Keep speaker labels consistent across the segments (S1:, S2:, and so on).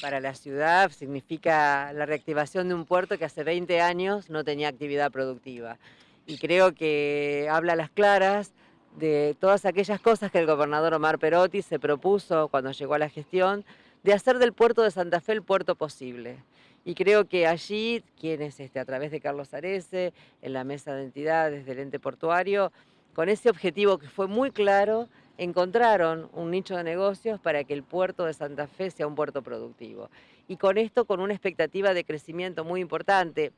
S1: Para la ciudad significa la reactivación de un puerto que hace 20 años no tenía actividad productiva. Y creo que habla a las claras de todas aquellas cosas que el gobernador Omar Perotti se propuso cuando llegó a la gestión de hacer del puerto de Santa Fe el puerto posible. Y creo que allí, quienes este, a través de Carlos Arese, en la mesa de entidades del ente portuario, con ese objetivo que fue muy claro, encontraron un nicho de negocios para que el puerto de Santa Fe sea un puerto productivo. Y con esto, con una expectativa de crecimiento muy importante.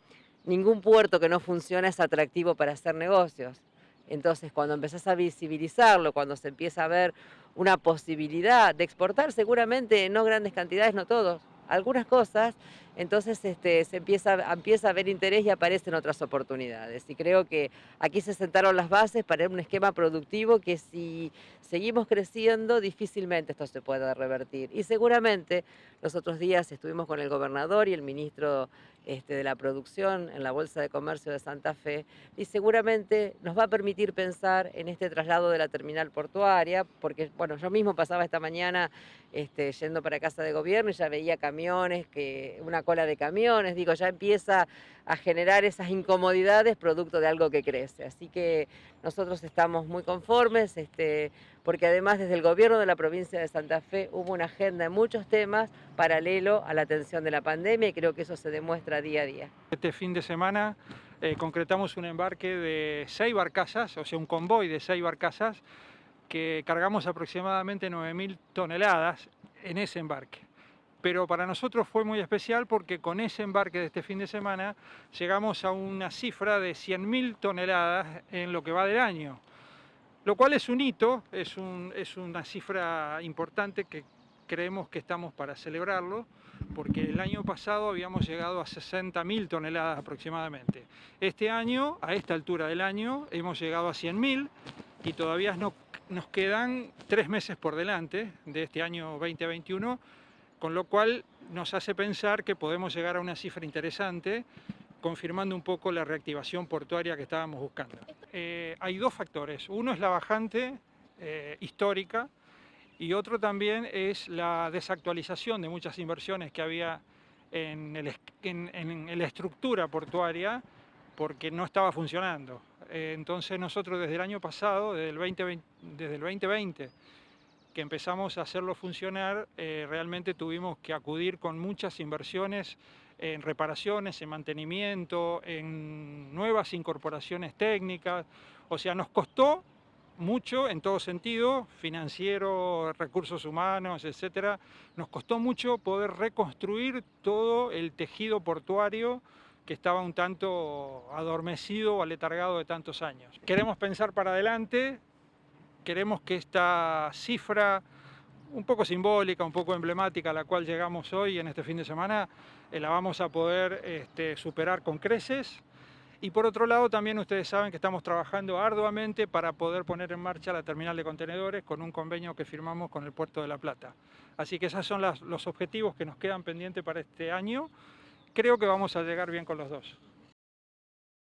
S1: Ningún puerto que no funciona es atractivo para hacer negocios. Entonces, cuando empezás a visibilizarlo, cuando se empieza a ver una posibilidad de exportar, seguramente no grandes cantidades, no todos, algunas cosas, entonces este, se empieza, a ver interés y aparecen otras oportunidades. Y creo que aquí se sentaron las bases para un esquema productivo que si seguimos creciendo, difícilmente esto se pueda revertir. Y seguramente los otros días estuvimos con el gobernador y el ministro este, de la producción en la Bolsa de Comercio de Santa Fe y seguramente nos va a permitir pensar en este traslado de la terminal portuaria, porque bueno, yo mismo pasaba esta mañana este, yendo para casa de gobierno y ya veía camiones, que, una cola de camiones, digo, ya empieza a generar esas incomodidades producto de algo que crece. Así que nosotros estamos muy conformes, este, porque además desde el gobierno de la provincia de Santa Fe hubo una agenda de muchos temas paralelo a la atención de la pandemia y creo que eso se demuestra día a día.
S2: Este fin de semana eh, concretamos un embarque de seis barcazas, o sea un convoy de seis barcazas, que cargamos aproximadamente 9.000 toneladas en ese embarque. Pero para nosotros fue muy especial porque con ese embarque de este fin de semana llegamos a una cifra de 100.000 toneladas en lo que va del año. Lo cual es un hito, es, una cifra importante que creemos que estamos para celebrarlo, porque el año pasado habíamos llegado a 60.000 toneladas aproximadamente. Este año, a esta altura del año, hemos llegado a 100.000 y todavía no, nos quedan tres meses por delante de este año 2021, con lo cual nos hace pensar que podemos llegar a una cifra interesante confirmando un poco la reactivación portuaria que estábamos buscando. Eh, hay dos factores, uno es la bajante eh, histórica y otro también es la desactualización de muchas inversiones que había en, en, la estructura portuaria porque no estaba funcionando. Eh, entonces nosotros desde el año pasado, desde el 2020, desde el 2020 que empezamos a hacerlo funcionar, realmente tuvimos que acudir con muchas inversiones en reparaciones, en mantenimiento, en nuevas incorporaciones técnicas. O sea, nos costó mucho en todo sentido, financiero, recursos humanos, etcétera. Nos costó mucho poder reconstruir todo el tejido portuario que estaba un tanto adormecido o aletargado de tantos años. Queremos pensar para adelante, queremos que esta cifra un poco simbólica, un poco emblemática a la cual llegamos hoy en este fin de semana, eh, la vamos a poder este, superar con creces. Y por otro lado también ustedes saben que estamos trabajando arduamente para poder poner en marcha la terminal de contenedores con un convenio que firmamos con el Puerto de La Plata. Así que esos son los objetivos que nos quedan pendientes para este año. Creo que vamos a llegar bien con los dos.